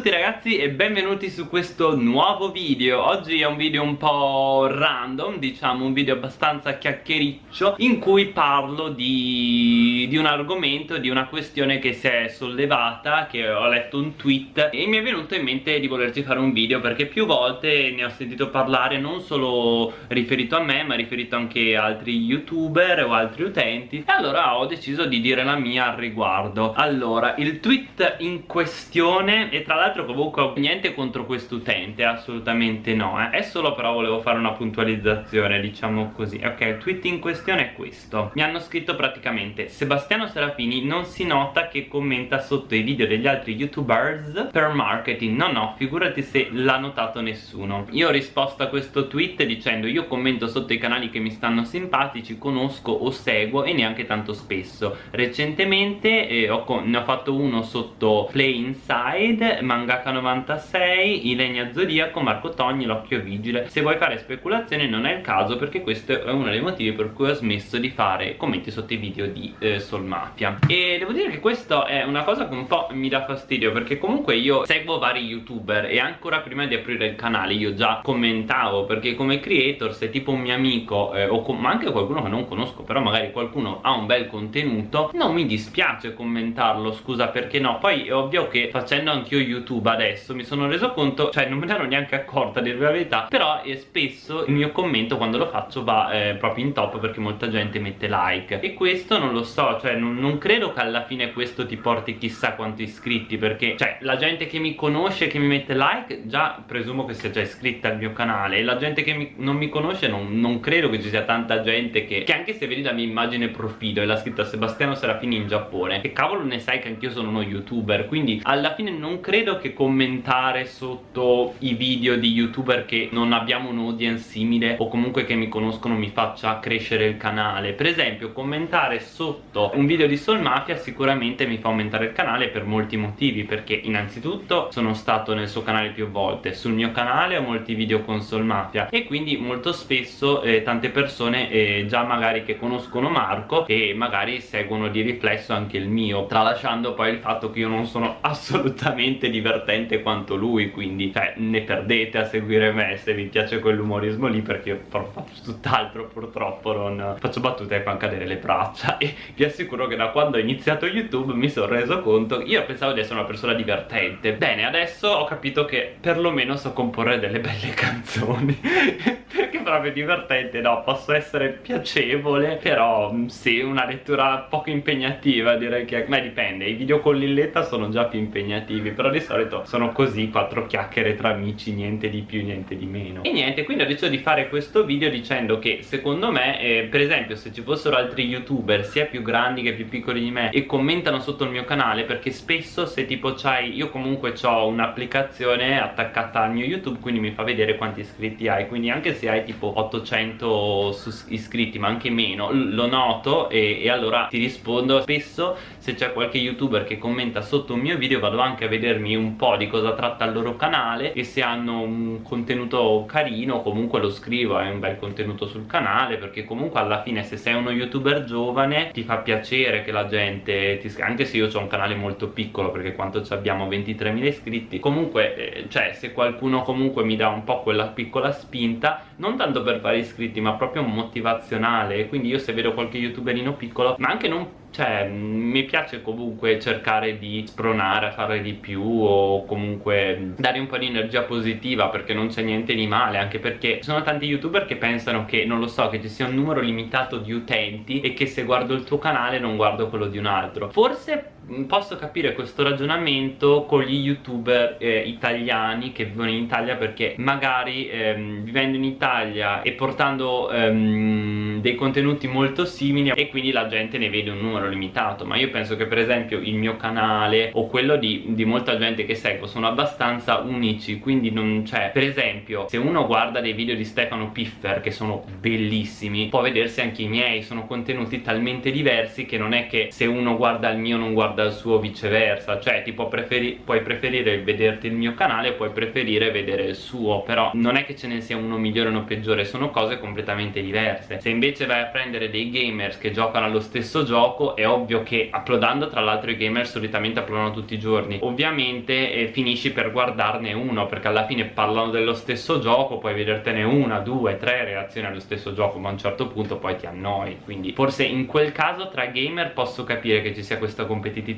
tutti ragazzi e benvenuti su questo nuovo video. Oggi è un video un po' random, diciamo un video abbastanza chiacchiericcio In cui parlo di, di un argomento, di una questione che si è sollevata Che ho letto un tweet e mi è venuto in mente di volerci fare un video Perché più volte ne ho sentito parlare non solo riferito a me ma riferito anche a altri youtuber o altri utenti. E allora ho deciso di dire la mia al riguardo. Allora, il tweet in questione è tra l'altro comunque niente contro quest'utente assolutamente no eh. è solo però volevo fare una puntualizzazione diciamo così. Ok il tweet in questione è questo. Mi hanno scritto praticamente Sebastiano Serafini non si nota che commenta sotto i video degli altri youtubers per marketing. No no figurati se l'ha notato nessuno. Io ho risposto a questo tweet dicendo io commento sotto i canali che mi stanno simpatici conosco o seguo e neanche tanto spesso. Recentemente eh, ho, ne ho fatto uno sotto Play Inside Mangaka 96, Ilenia Zodiaco, Marco Togni, L'Occhio Vigile. Se vuoi fare speculazioni non è il caso perché questo è uno dei motivi per cui ho smesso di fare commenti sotto i video di eh, Soul Mafia. E devo dire che questo è una cosa che un po' mi dà fastidio perché comunque io seguo vari youtuber e ancora prima di aprire il canale io già commentavo perché come creator se tipo un mio amico eh, o ma anche qualcuno che non conosco però magari qualcuno ha un bel contenuto non mi dispiace commentarlo scusa perché no? Poi è ovvio che facendo anch'io youtube adesso mi sono reso conto cioè non me ne ero neanche accorta dire la verità però eh, spesso il mio commento quando lo faccio va eh, proprio in top perché molta gente mette like. E questo non lo so cioè non, non, credo che alla fine questo ti porti chissà quanti iscritti perché cioè la gente che mi conosce che mi mette like già presumo che sia già iscritta al mio canale. E la gente che mi, non mi conosce non, non, credo che ci sia tanta gente che, che anche se vedi la mia immagine profilo e l'ha scritta Sebastiano Serafini in Giappone che cavolo ne sai che anch'io sono uno youtuber quindi alla fine non credo che commentare sotto i video di youtuber che non abbiamo un audience simile o comunque che mi conoscono mi faccia crescere il canale. Per esempio commentare sotto un video di Soul Mafia sicuramente mi fa aumentare il canale per molti motivi perché innanzitutto sono stato nel suo canale più volte sul mio canale ho molti video con Soul Mafia e quindi molto spesso eh, tante persone eh, già magari che conoscono Marco e magari seguono di riflesso anche il mio tralasciando poi il fatto che io non sono assolutamente divertente quanto lui quindi cioè ne perdete a seguire me se vi piace quell'umorismo lì perché io faccio tutt'altro purtroppo non faccio battute e fanno cadere le braccia. E vi assicuro che da quando ho iniziato youtube mi sono reso conto io pensavo di essere una persona divertente. Bene adesso ho capito che perlomeno so comporre delle belle canzoni. Perché proprio divertente no posso essere piacevole però sì una lettura poco impegnativa direi che ma dipende i video con Lilletta sono già più impegnativi però di solito sono così quattro chiacchiere tra amici niente di più niente di meno. E niente quindi ho deciso di fare questo video dicendo che secondo me eh, per esempio se ci fossero altri youtuber sia più grandi che più piccoli di me e commentano sotto il mio canale perché spesso se tipo c'hai io comunque ho un'applicazione attaccata al mio youtube quindi mi fa vedere quanti iscritti hai. Quindi anche se hai tipo 800 iscritti ma anche meno lo noto e, e allora ti rispondo. Spesso se c'è qualche youtuber che commenta sotto un mio video vado anche a vedermi un po' di cosa tratta il loro canale e se hanno un contenuto carino comunque lo scrivo è un bel contenuto sul canale perché comunque alla fine se sei uno youtuber giovane ti fa piacere che la gente ti anche se io ho un canale molto piccolo perché quanto abbiamo 23.000 iscritti comunque eh, cioè se qualcuno comunque mi dà un po' quella piccola spinta non tanto per fare iscritti ma proprio motivazionale. Quindi io se vedo qualche youtuberino piccolo ma anche non cioè mi piace comunque cercare di spronare a fare di più o comunque dare un po' di energia positiva perché non c'è niente di male anche perché ci sono tanti youtuber che pensano che non lo so che ci sia un numero limitato di utenti e che se guardo il tuo canale non guardo quello di un altro. Forse posso capire questo ragionamento con gli youtuber eh, italiani che vivono in Italia perché magari ehm, vivendo in Italia e portando ehm, dei contenuti molto simili e quindi la gente ne vede un numero numero limitato. Ma io penso che per esempio il mio canale o quello di, di molta gente che seguo sono abbastanza unici quindi non c'è. Per esempio se uno guarda dei video di Stefano Piffer che sono bellissimi può vedersi anche i miei sono contenuti talmente diversi che non è che se uno guarda il mio non guarda il suo viceversa. Cioè ti può preferi puoi preferire vederti il mio canale puoi preferire vedere il suo però non è che ce ne sia uno migliore o uno peggiore sono cose completamente diverse. Se invece vai a prendere dei gamers che giocano allo stesso gioco è ovvio che uploadando tra l'altro i gamer solitamente uploadano tutti i giorni. Ovviamente eh, finisci per guardarne uno perché alla fine parlano dello stesso gioco puoi vedertene una, due, tre reazioni allo stesso gioco ma a un certo punto poi ti annoi. Quindi forse in quel caso tra gamer posso capire che ci sia questa competitività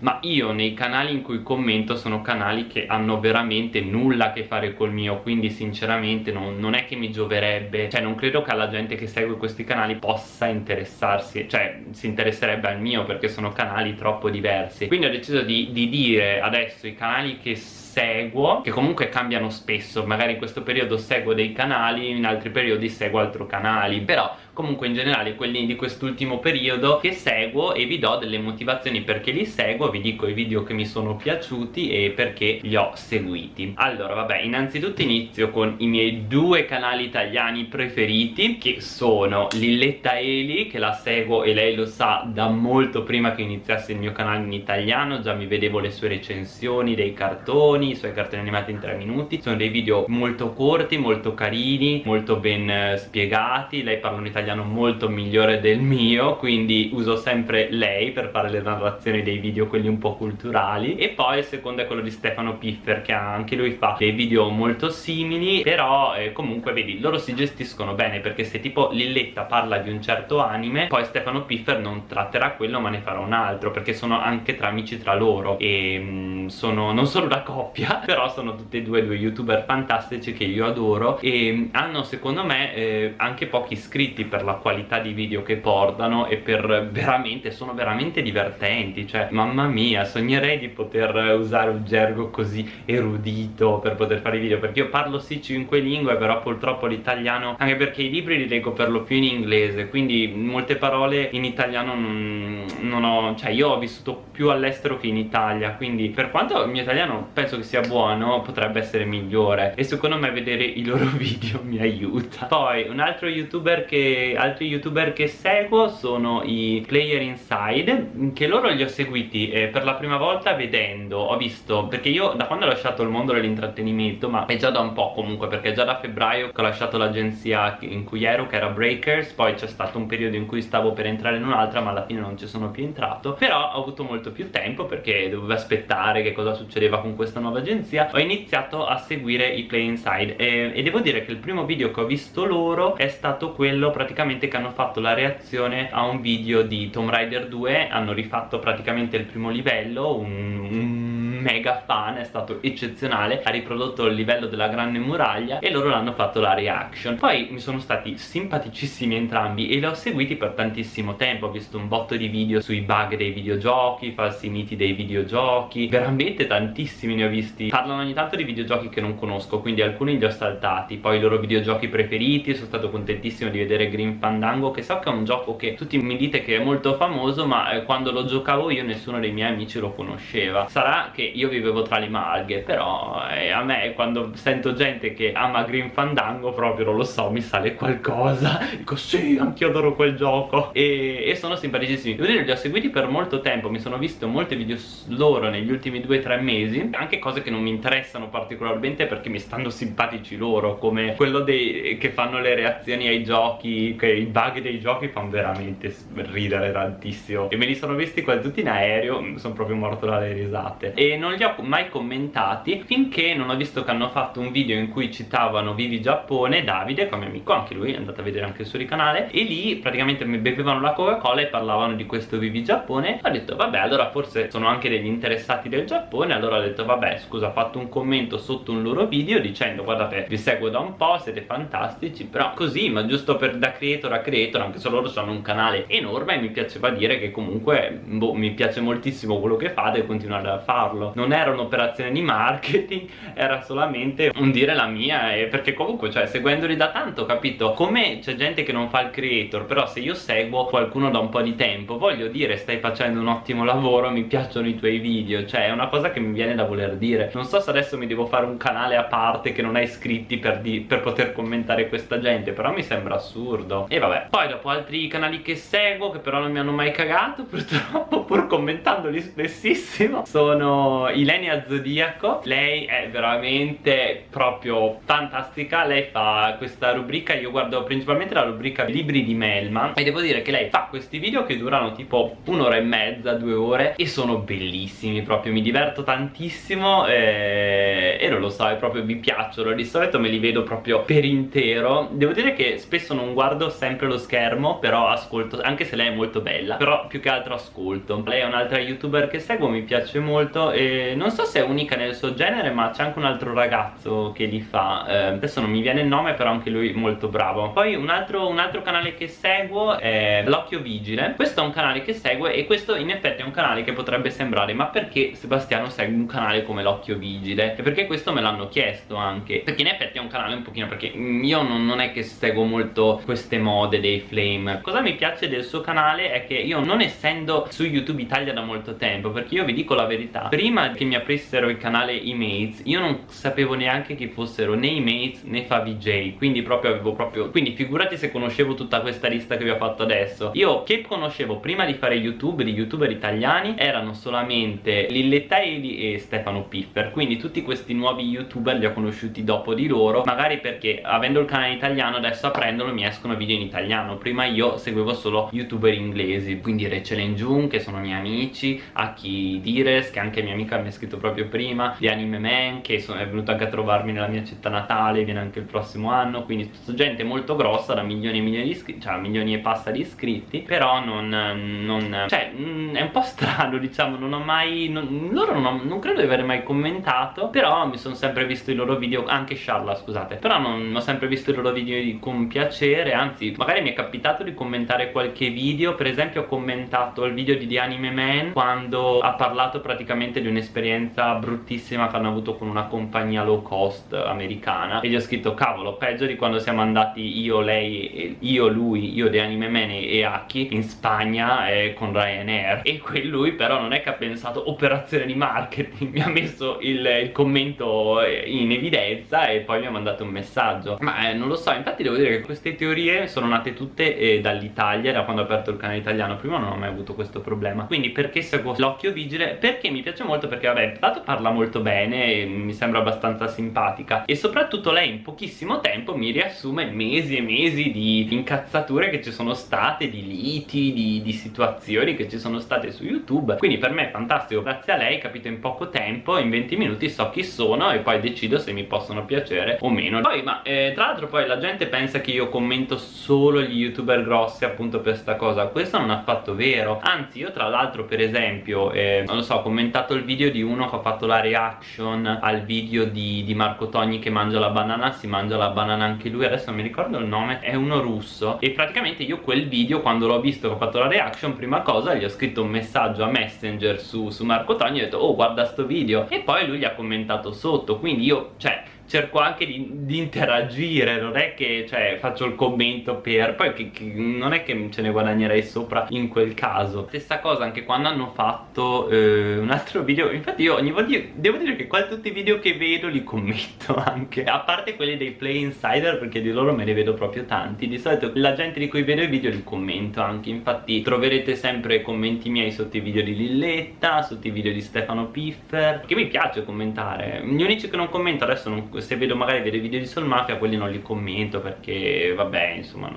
ma io nei canali in cui commento sono canali che hanno veramente nulla a che fare col mio quindi sinceramente non, non è che mi gioverebbe cioè non credo che alla gente che segue questi canali possa interessarsi cioè si interesserebbe al mio perché sono canali troppo diversi. Quindi ho deciso di, di dire adesso i canali che seguo che comunque cambiano spesso magari in questo periodo seguo dei canali in altri periodi seguo altri canali però comunque in generale quelli di quest'ultimo periodo che seguo e vi do delle motivazioni perché li seguo vi dico i video che mi sono piaciuti e perché li ho seguiti. Allora vabbè innanzitutto inizio con i miei due canali italiani preferiti che sono Lilletta Eli che la seguo e lei lo sa da molto prima che iniziasse il mio canale in italiano già mi vedevo le sue recensioni dei cartoni i suoi cartoni animati in 3 minuti sono dei video molto corti molto carini molto ben eh, spiegati lei parla un italiano italiano molto migliore del mio quindi uso sempre lei per fare le narrazioni dei video quelli un po' culturali. E poi il secondo è quello di Stefano Piffer che anche lui fa dei video molto simili però eh, comunque vedi loro si gestiscono bene perché se tipo Lilletta parla di un certo anime poi Stefano Piffer non tratterà quello ma ne farà un altro perché sono anche tra amici tra loro. E mh, mm, sono non solo una coppia però sono tutti e due due youtuber fantastici che io adoro. E mm, hanno secondo me eh, anche pochi iscritti per la qualità di video che portano e per veramente, sono veramente divertenti cioè mamma mia sognerei di poter usare un gergo così erudito per poter fare i video perché io parlo sì cinque lingue però purtroppo l'italiano anche perché i libri li leggo per lo più in inglese quindi molte parole in italiano non, non ho cioè io ho vissuto più all'estero che in Italia quindi per quanto il mio italiano penso che sia buono potrebbe essere migliore e secondo me vedere i loro video mi aiuta. Poi un altro youtuber che altri youtuber che seguo sono i Player Inside che loro li ho seguiti eh, per la prima volta vedendo. Ho visto perché io da quando ho lasciato il mondo dell'intrattenimento ma è già da un po' comunque perché già da febbraio che ho lasciato l'agenzia in cui ero che era Breakers poi c'è stato un periodo in cui stavo per entrare in un'altra ma alla fine non ci sono più entrato. Però ho avuto molto più tempo perché dovevo aspettare che cosa succedeva con questa nuova agenzia. Ho iniziato a seguire i Play Inside e, e devo dire che il primo video che ho visto loro è stato quello praticamente praticamente che hanno fatto la reazione a un video di Tomb Raider 2 hanno rifatto praticamente il primo livello un, un mega fan, è stato eccezionale ha riprodotto il livello della grande muraglia e loro l'hanno fatto la reaction. Poi mi sono stati simpaticissimi entrambi e li ho seguiti per tantissimo tempo ho visto un botto di video sui bug dei videogiochi falsi miti dei videogiochi veramente tantissimi ne ho visti. Parlano ogni tanto di videogiochi che non conosco quindi alcuni li ho saltati. Poi i loro videogiochi preferiti sono stato contentissimo di vedere Green Fandango che so che è un gioco che tutti mi dite che è molto famoso ma eh, quando lo giocavo io nessuno dei miei amici lo conosceva. Sarà che io vivevo tra le malghe però eh, a me quando sento gente che ama Green Fandango proprio non lo so mi sale qualcosa. Dico sì anch'io adoro quel gioco. E, e sono simpaticissimi. Devo dire li ho seguiti per molto tempo mi sono visto molti video loro negli ultimi 2-3 mesi. Anche cose che non mi interessano particolarmente perché mi stanno simpatici loro come quello dei, che fanno le reazioni ai giochi che i bug dei giochi fanno veramente ridere tantissimo. E me li sono visti quasi tutti in aereo sono proprio morto dalle risate. E non non li ho mai commentati finché non ho visto che hanno fatto un video in cui citavano Vivi Giappone Davide come amico, anche lui, è andato a vedere anche il suo canale e lì praticamente mi bevevano la Coca-Cola e parlavano di questo Vivi Giappone. Ho detto vabbè allora forse sono anche degli interessati del Giappone allora ho detto vabbè scusa ho fatto un commento sotto un loro video dicendo guardate vi seguo da un po' siete fantastici però così ma giusto per da creator a creator anche se loro hanno un canale enorme e mi piaceva dire che comunque boh, mi piace moltissimo quello che fate e continuare a farlo farlo non era un'operazione di marketing era solamente un dire la mia e perché comunque cioè seguendoli da tanto capito. Come c'è gente che non fa il creator però se io seguo qualcuno da un po' di tempo voglio dire stai facendo un ottimo lavoro mi piacciono i tuoi video cioè è una cosa che mi viene da voler dire. Non so se adesso mi devo fare un canale a parte che non ha iscritti per, per poter commentare questa gente però mi sembra assurdo. E vabbè. Poi dopo altri canali che seguo che però non mi hanno mai cagato purtroppo pur commentandoli spessissimo sono Ilenia Zodiaco. Lei è veramente proprio fantastica. Lei fa questa rubrica io guardo principalmente la rubrica libri di Melman e devo dire che lei fa questi video che durano tipo un'ora e mezza, due ore e sono bellissimi proprio mi diverto tantissimo e, e non lo so, proprio mi piacciono. Di solito me li vedo proprio per intero. Devo dire che spesso non guardo sempre lo schermo però ascolto, anche se lei è molto bella però più che altro ascolto. Lei è un'altra youtuber che seguo, mi piace molto e non so se è unica nel suo genere ma c'è anche un altro ragazzo che li fa. Eh, adesso non mi viene il nome però anche lui molto bravo. Poi un altro, un altro canale che seguo è L'Occhio Vigile. Questo è un canale che segue e questo in effetti è un canale che potrebbe sembrare ma perché Sebastiano segue un canale come L'Occhio Vigile? e perché questo me l'hanno chiesto anche. Perché in effetti è un canale un pochino perché io non, non è che seguo molto queste mode dei flame. Cosa mi piace del suo canale è che io non essendo su YouTube Italia da molto tempo perché io vi dico la verità prima che mi aprissero il canale Emates io non sapevo neanche che fossero né Emates né FaVJ quindi proprio avevo proprio quindi figurati se conoscevo tutta questa lista che vi ho fatto adesso. Io che conoscevo prima di fare YouTube di youtuber italiani erano solamente Lilletta Eli e Stefano Piffer quindi tutti questi nuovi youtuber li ho conosciuti dopo di loro magari perché avendo il canale italiano adesso aprendolo mi escono video in italiano. Prima io seguivo solo youtuber inglesi quindi Rachel Jung che sono miei amici Aki Dires che anche mia amica mi ha scritto proprio prima di Anime Man che sono, è venuto anche a trovarmi nella mia città natale viene anche il prossimo anno quindi gente molto grossa da milioni e milioni di iscritti cioè milioni e passa di iscritti però non, non cioè è un po' strano diciamo non ho mai non, loro non, ho, non credo di aver mai commentato però mi sono sempre visto i loro video anche Sharla scusate però non ho sempre visto i loro video con piacere anzi magari mi è capitato di commentare qualche video per esempio ho commentato il video di The Anime Man quando ha parlato praticamente di un'esperienza bruttissima che hanno avuto con una compagnia low cost americana. E gli ho scritto cavolo peggio di quando siamo andati io, lei, io, lui, io The Anime Man e Aki in Spagna eh, con Ryanair. E lui però non è che ha pensato operazione di marketing mi ha messo il, il commento in evidenza e poi mi ha mandato un messaggio. Ma eh, non lo so infatti devo dire che queste teorie sono nate tutte eh, dall'Italia da quando ho aperto il canale italiano. Prima non ho mai avuto questo problema. Quindi perché seguo l'occhio vigile? perché mi piace molto perché vabbè tanto parla molto bene mi sembra abbastanza simpatica. E soprattutto lei in pochissimo tempo mi riassume mesi e mesi di incazzature che ci sono state di liti, di, di situazioni che ci sono state su YouTube. Quindi per me è fantastico. Grazie a lei capito in poco tempo in 20 minuti so chi sono e poi decido se mi possono piacere o meno. Poi ma eh, tra l'altro poi la gente pensa che io commento solo gli youtuber grossi appunto per sta cosa. Questo non è affatto vero. Anzi io tra l'altro per esempio eh, non lo so ho commentato il video di uno che ha fatto la reaction al video di, di Marco Togni che mangia la banana si mangia la banana anche lui adesso non mi ricordo il nome è uno russo. E praticamente io quel video quando l'ho visto che ho fatto la reaction prima cosa gli ho scritto un messaggio a Messenger su, su Marco Togni e ho detto oh guarda sto video. E poi lui gli ha commentato sotto quindi io cioè cerco anche di, di, interagire non è che cioè, faccio il commento per poi che, che non è che ce ne guadagnerei sopra in quel caso. Stessa cosa anche quando hanno fatto eh, un altro video infatti io ogni volta devo dire che quasi tutti i video che vedo li commento anche a parte quelli dei play insider perché di loro me ne vedo proprio tanti. Di solito la gente di cui vedo i video li commento anche infatti troverete sempre commenti miei sotto i video di Lilletta sotto i video di Stefano Piffer che mi piace commentare. Gli unici che non commento adesso non se vedo magari vedo i video di Soul Mafia quelli non li commento perché vabbè insomma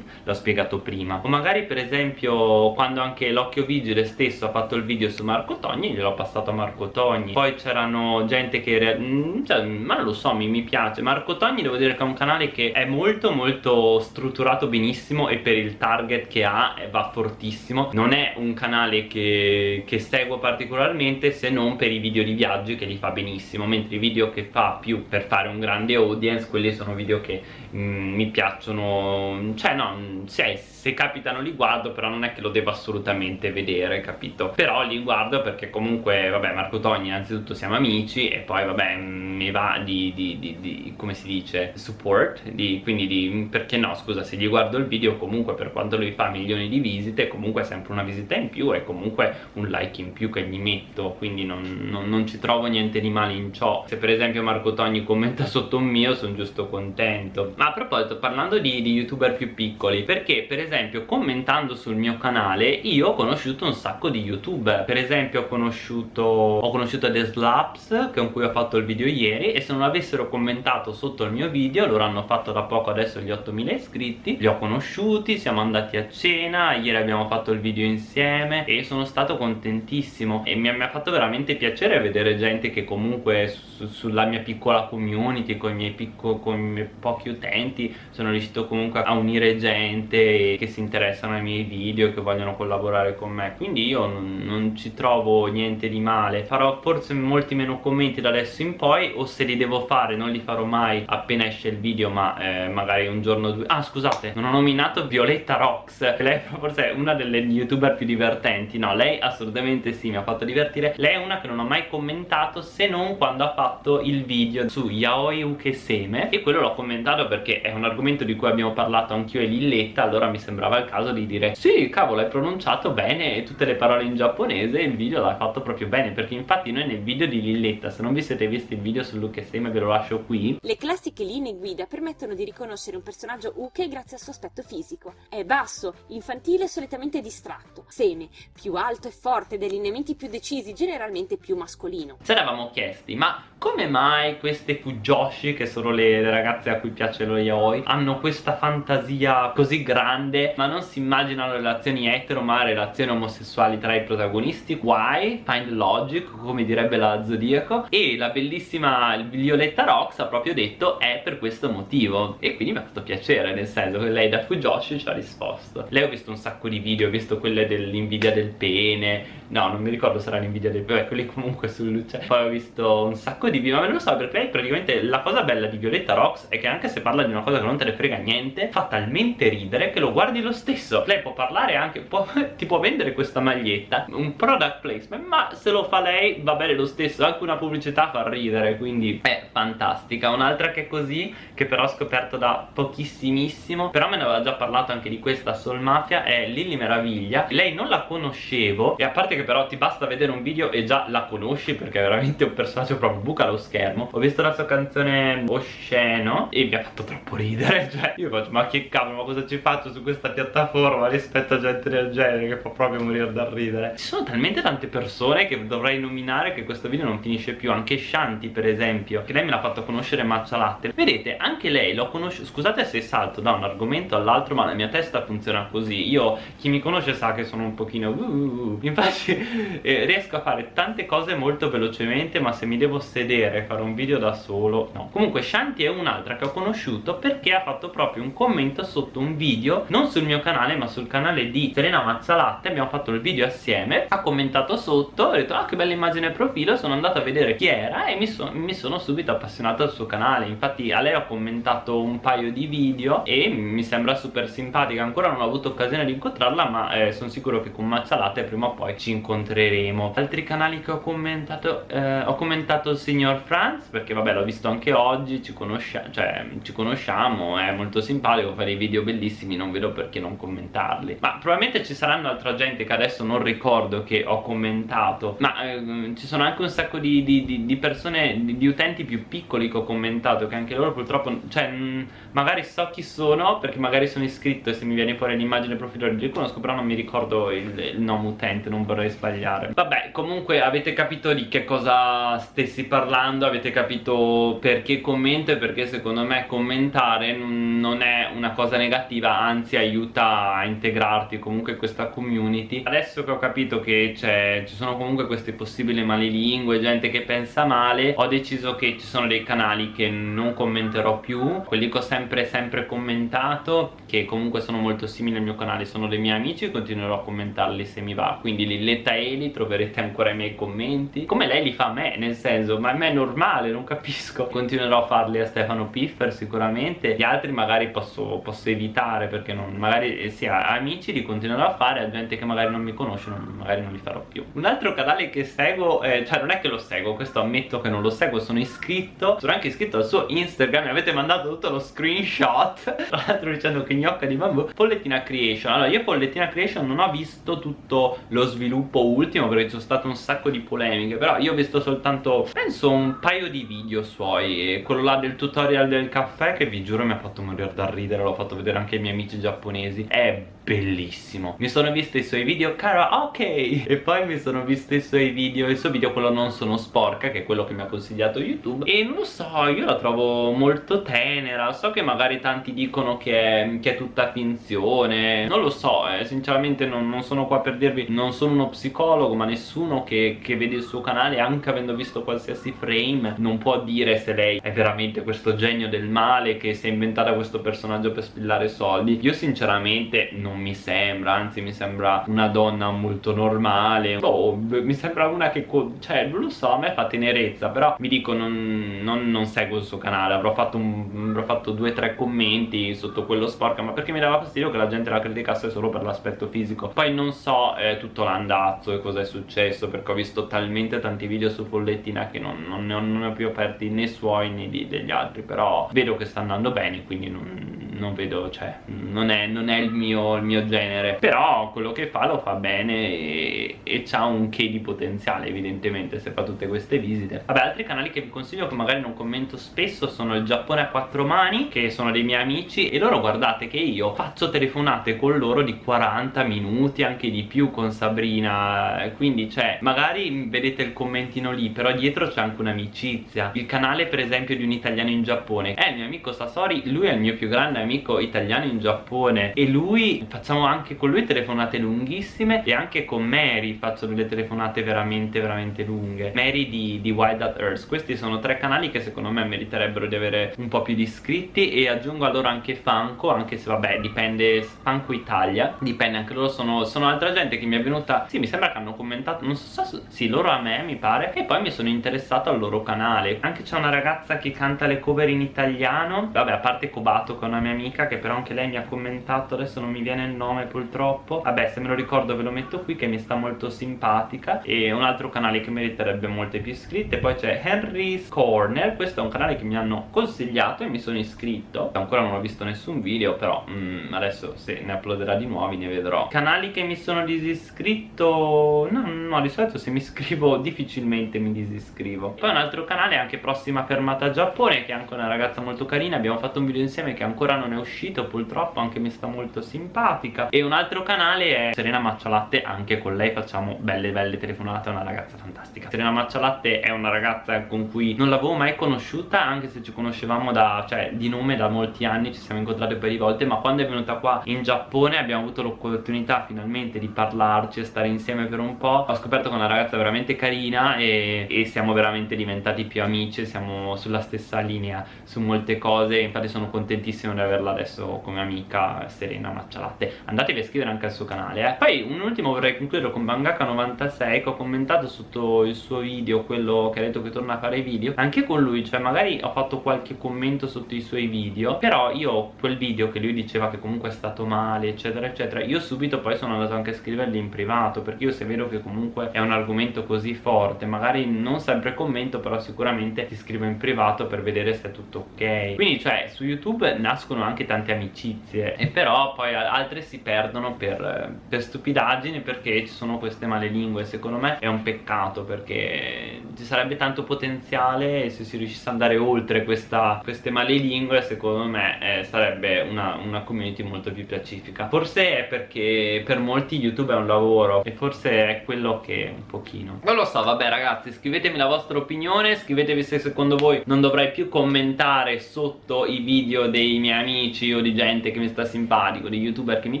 l'ho spiegato prima. O magari per esempio quando anche l'Occhio Vigile stesso ha fatto il video su Marco Togni gliel'ho passato a Marco Togni. Poi c'erano gente che mm, cioè, ma non lo so mi, mi piace. Marco Togni devo dire che è un canale che è molto molto strutturato benissimo e per il target che ha va fortissimo. Non è un canale che, che seguo particolarmente se non per i video di viaggi che li fa benissimo mentre i video che fa più per fare fare un grande audience quelli sono video che mm, mi piacciono cioè no, se, se capitano li guardo però non è che lo devo assolutamente vedere capito? Però li guardo perché comunque vabbè Marco Togni innanzitutto siamo amici e poi vabbè mi va di, di, di, di come si dice support quindi di, perché no scusa se gli guardo il video comunque per quanto lui fa milioni di visite comunque è sempre una visita in più e comunque un like in più che gli metto quindi non, non, non ci trovo niente di male in ciò. Se per esempio Marco Togni commenta sotto un mio sono giusto contento. Ma a proposito parlando di, di youtuber più piccoli perché per esempio commentando sul mio canale io ho conosciuto un sacco di youtuber. Per esempio ho conosciuto ho conosciuto The Slaps con cui ho fatto il video ieri e se non avessero commentato sotto il mio video loro hanno fatto da poco adesso gli 8000 iscritti li ho conosciuti siamo andati a cena ieri abbiamo fatto il video insieme e sono stato contentissimo. E mi, mi ha fatto veramente piacere vedere gente che comunque su, sulla mia piccola community con i miei, picco, con i miei pochi utenti sono riuscito comunque a unire gente che si interessano ai miei video che vogliono collaborare con me. Quindi io non, non ci trovo niente di male. Farò forse molti meno commenti da adesso in poi o se li devo fare non li farò mai appena esce il video ma eh, magari un giorno o due. Ah scusate non ho nominato Violetta Rox lei forse è una delle youtuber più divertenti. No lei assolutamente sì mi ha fatto divertire. Lei è una che non ho mai commentato se non quando ha fatto il video su Yaoi Ukeseme e quello l'ho commentato perché è un argomento di cui abbiamo parlato anch'io e Lilletta allora mi sembrava il caso di dire sì cavolo hai pronunciato bene tutte le parole in giapponese e il video l'ha fatto proprio bene perché infatti noi nel video di Lilletta se non vi siete visti il video sull'Ukeseme ve lo lascio qui. Le classiche linee guida permettono di riconoscere un personaggio Uke grazie al suo aspetto fisico. È basso, infantile e solitamente distratto. Seme, più alto e forte dai lineamenti più decisi generalmente più mascolino. Ci eravamo chiesti ma come mai queste Fujoshi che sono le, le ragazze a cui piace lo yaoi hanno questa fantasia così grande ma non si immaginano relazioni etero ma relazioni omosessuali tra i protagonisti. Why? find logic come direbbe la Zodiaco. E la bellissima Violetta Rox ha proprio detto è per questo motivo. E quindi mi ha fatto piacere nel senso che lei da Fujoshi ci ha risposto. Lei ho visto un sacco di video ho visto quelle dell'invidia del pene. No non mi ricordo se era l'invidia del pene quelli comunque sul luce. Poi ho visto un sacco di video ma non lo so perché lei praticamente la cosa bella di Violetta Rox è che anche se parla di una cosa che non te ne frega niente fa talmente ridere che lo guardi lo stesso. Lei può parlare anche può, ti può vendere questa maglietta un product placement ma se lo fa lei va bene lo stesso anche una pubblicità fa ridere quindi è fantastica. Un'altra che è così che però ho scoperto da pochissimissimo però me ne aveva già parlato anche di questa Soul Mafia è Lily Meraviglia. Lei non la conoscevo e a parte che però ti basta vedere un video e già la conosci perché è veramente un personaggio proprio buca lo schermo. Ho visto la sua canzone Osceno e mi ha fatto troppo ridere cioè io faccio ma che cavolo ma cosa ci faccio su questa piattaforma rispetto a gente del genere che fa proprio morire dal ridere ci sono talmente tante persone che dovrei nominare che questo video non finisce più anche Shanti per esempio che lei me l'ha fatto conoscere Matcha Latte vedete anche lei l'ho conosciuto scusate se salto da un argomento all'altro ma la mia testa funziona così io chi mi conosce sa che sono un pochino uh, uh, uh. infatti eh, riesco a fare tante cose molto velocemente ma se mi devo sedere e fare un video da solo no. Comunque Shanti è un'altra che ho conosciuto perché ha fatto proprio un commento sotto un video non sul mio canale ma sul canale di Serena Mazzalatte. Abbiamo fatto il video assieme ha commentato sotto ho detto ah che bella immagine profilo sono andato a vedere chi era e mi, so mi sono subito appassionato al suo canale. Infatti a lei ho commentato un paio di video e mi sembra super simpatica. Ancora non ho avuto occasione di incontrarla ma eh, sono sicuro che con Mazzalatte prima o poi ci incontreremo. Altri canali che ho commentato eh, ho commentato il signor Franz perché vabbè l'ho visto anche oggi ci, conoscia cioè, ci conosciamo è molto simpatico fa dei video bellissimi non vedo perché non commentarli. Ma probabilmente ci saranno altra gente che adesso non ricordo che ho commentato ma eh, ci sono anche un sacco di, di, di, di persone di, utenti più piccoli che ho commentato che anche loro purtroppo cioè mh, magari so chi sono perché magari sono iscritto e se mi viene fuori l'immagine profilo li riconosco però non mi ricordo il, il nome utente non vorrei sbagliare. Vabbè comunque avete capito di che cosa stessi parlando avete capito perché commento e perché secondo me commentare non è una cosa negativa anzi aiuta a integrarti comunque questa community. Adesso che ho capito che ci sono comunque queste possibili malilingue gente che pensa male ho deciso che ci sono dei canali che non commenterò più. Quelli che ho sempre sempre commentato che comunque sono molto simili al mio canale sono dei miei amici e continuerò a commentarli se mi va. Quindi Lilletta Eli troverete ancora i miei commenti. Come lei li fa a me nel senso ma a me è normale non capisco conosco continuerò a farli a Stefano Piffer sicuramente. Gli altri magari posso, posso evitare perché non, magari eh, sì, amici li continuerò a fare a gente che magari non mi conosce non, magari non li farò più. Un altro canale che seguo eh, cioè non è che lo seguo questo ammetto che non lo seguo sono iscritto sono anche iscritto al suo Instagram mi avete mandato tutto lo screenshot tra l'altro dicendo che gnocca di bambù Pollettina Creation. Allora io Pollettina Creation non ho visto tutto lo sviluppo ultimo perché ci sono state un sacco di polemiche però io ho visto soltanto penso un paio di video suoi e quello là del tutorial del caffè che vi giuro mi ha fatto morire da ridere l'ho fatto vedere anche ai miei amici giapponesi. È bellissimo. Mi sono visto i suoi video cara ok. E poi mi sono visto i suoi video il suo video quello non sono sporca che è quello che mi ha consigliato youtube. E non lo so io la trovo molto tenera. So che magari tanti dicono che è, che è tutta finzione. Non lo so eh, sinceramente non, non, sono qua per dirvi non sono uno psicologo ma nessuno che, che vede il suo canale anche avendo visto qualsiasi frame non può dire se lei è veramente questo genio del male che si è inventata questo personaggio per spillare soldi. Io sinceramente non mi sembra anzi mi sembra una donna molto normale. Oh, mi sembra una che cioè non lo so a me fa tenerezza però mi dico non, non, non seguo il suo canale. Avrò fatto, un, avrò fatto due o tre commenti sotto quello sporca ma perché mi dava fastidio che la gente la criticasse solo per l'aspetto fisico. Poi non so eh, tutto l'andazzo e cosa è successo perché ho visto talmente tanti video su Follettina che non, non, ne ho, non ne ho più aperti né suoi né di, degli altri però vedo che sta andando bene quindi non non vedo, cioè, non è, non è il, mio, il, mio, genere però quello che fa lo fa bene e, e ha un che di potenziale evidentemente se fa tutte queste visite. Vabbè altri canali che vi consiglio che magari non commento spesso sono il Giappone a quattro mani che sono dei miei amici e loro guardate che io faccio telefonate con loro di 40 minuti anche di più con Sabrina. Quindi cioè magari vedete il commentino lì però dietro c'è anche un'amicizia. Il canale per esempio di un italiano in Giappone. È il mio amico Sasori lui è il mio più grande amico italiano in Giappone e lui facciamo anche con lui telefonate lunghissime e anche con Mary faccio delle telefonate veramente veramente lunghe. Mary di, di Wild at Earth. Questi sono tre canali che secondo me meriterebbero di avere un po' più di iscritti e aggiungo a loro anche Fanco anche se vabbè dipende Fanco Italia dipende anche loro sono, sono altra gente che mi è venuta sì mi sembra che hanno commentato non so se sì loro a me mi pare e poi mi sono interessato al loro canale. Anche c'è una ragazza che canta le cover in italiano vabbè a parte Kobato che è una mia amica che però anche lei mi ha commentato adesso non mi viene il nome purtroppo. Vabbè se me lo ricordo ve lo metto qui che mi sta molto simpatica. E un altro canale che meriterebbe molte più iscritte. Poi c'è Henry's Corner. Questo è un canale che mi hanno consigliato e mi sono iscritto. Ancora non ho visto nessun video però mm, adesso se ne uploaderà di nuovi ne vedrò. Canali che mi sono disiscritto? No, no di solito se mi iscrivo difficilmente mi disiscrivo. Poi un altro canale anche prossima fermata Giappone che è anche una ragazza molto carina. Abbiamo fatto un video insieme che ancora non è uscito purtroppo anche mi sta molto simpatica e un altro canale è Serena Maccialatte anche con lei facciamo belle belle telefonate è una ragazza fantastica. Serena Maccialatte è una ragazza con cui non l'avevo mai conosciuta anche se ci conoscevamo da, cioè, di nome da molti anni ci siamo incontrati per di volte ma quando è venuta qua in Giappone abbiamo avuto l'opportunità finalmente di parlarci e stare insieme per un po' ho scoperto che è una ragazza veramente carina e, e siamo veramente diventati più amici siamo sulla stessa linea su molte cose infatti sono contentissimo di averla adesso come amica Serena Maccialatte andatevi a iscrivere anche al suo canale eh. poi un ultimo vorrei concludere con Mangaka96 che ho commentato sotto il suo video quello che ha detto che torna a fare i video. Anche con lui cioè magari ho fatto qualche commento sotto i suoi video però io quel video che lui diceva che comunque è stato male eccetera eccetera. Io subito poi sono andato anche a scrivergli in privato perché io se vedo che comunque è un argomento così forte magari non sempre commento però sicuramente ti scrivo in privato per vedere se è tutto ok. Quindi cioè su youtube nascono anche tante amicizie e però poi altre si perdono per, per stupidaggini perché ci sono queste male lingue secondo me è un peccato perché ci sarebbe tanto potenziale e se si riuscisse ad andare oltre questa, queste male lingue secondo me eh, sarebbe una, una community molto più pacifica. Forse è perché per molti youtube è un lavoro e forse è quello che un pochino. Non lo so vabbè ragazzi scrivetemi la vostra opinione scrivetevi se secondo voi non dovrei più commentare sotto i video dei miei amici o di gente che mi sta simpatico, di youtuber che mi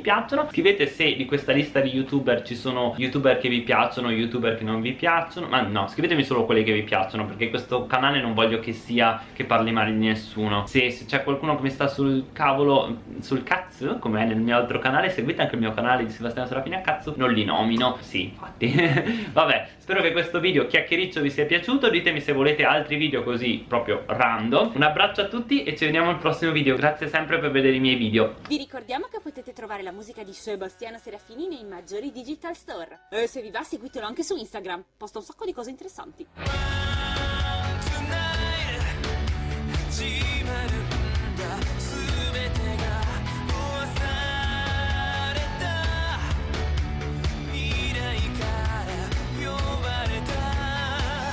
piacciono. Scrivete se di questa lista di youtuber ci sono youtuber che vi piacciono, youtuber che non vi piacciono. Ma no, scrivetemi solo quelli che vi piacciono perché questo canale non voglio che sia che parli male di nessuno. Se, se c'è qualcuno che mi sta sul cavolo, sul cazzo, come è nel mio altro canale Seguite anche il mio canale di Sebastiano Serafini a cazzo Non li nomino, sì infatti. Vabbè, spero che questo video chiacchiericcio vi sia piaciuto. Ditemi se volete altri video così proprio random. Un abbraccio a tutti e ci vediamo al prossimo video. Grazie sempre per vedere i miei video. Vi ricordiamo che potete trovare trovare la musica di Sebastiano Serafini nei maggiori digital store. E se vi va seguitelo anche su Instagram, posta un sacco di cose interessanti. Tonight,